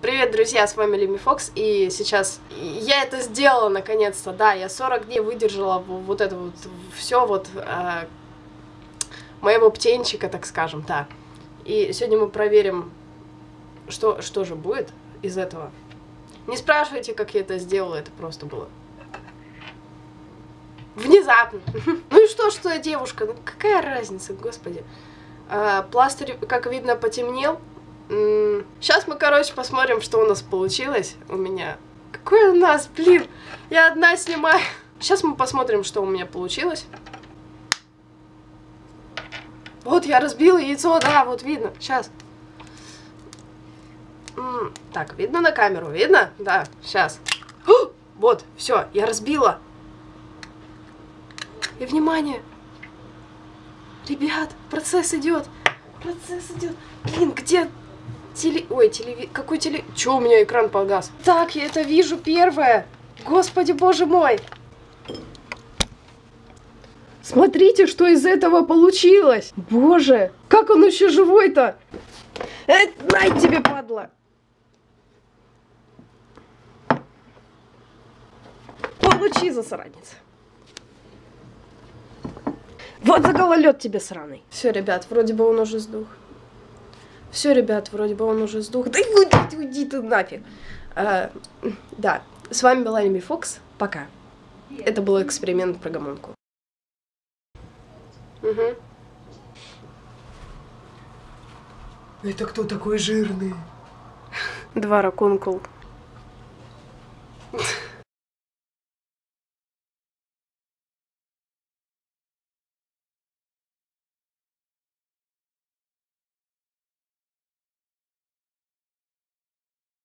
Привет, друзья, с вами Лими Фокс, и сейчас я это сделала наконец-то, да, я 40 дней выдержала вот это вот все вот э, моего птенчика, так скажем, так. И сегодня мы проверим, что, что же будет из этого. Не спрашивайте, как я это сделала, это просто было внезапно. Ну и что, что я девушка, ну какая разница, господи. А, пластырь, как видно, потемнел, Сейчас мы, короче, посмотрим, что у нас получилось у меня. Какой у нас, блин, я одна снимаю. Сейчас мы посмотрим, что у меня получилось. Вот я разбила яйцо, да, вот видно, сейчас. Так, видно на камеру, видно? Да, сейчас. Вот, все, я разбила. И внимание! Ребят, процесс идет. Процесс идет. Блин, где Теле... Ой, телеви... Какой теле... Чё у меня экран погас? Так, я это вижу первое. Господи, боже мой. Смотрите, что из этого получилось. Боже, как он еще живой-то? Э, тебе, падла. Получи, засранец. Вот за гололед тебе сраный. Все, ребят, вроде бы он уже сдох. Все, ребят, вроде бы он уже сдох. Да уйди, уйди ты нафиг. А, да, с вами была Лими Фокс. Пока. Это был эксперимент про гомунку. Угу. Это кто такой жирный? Два ракункул.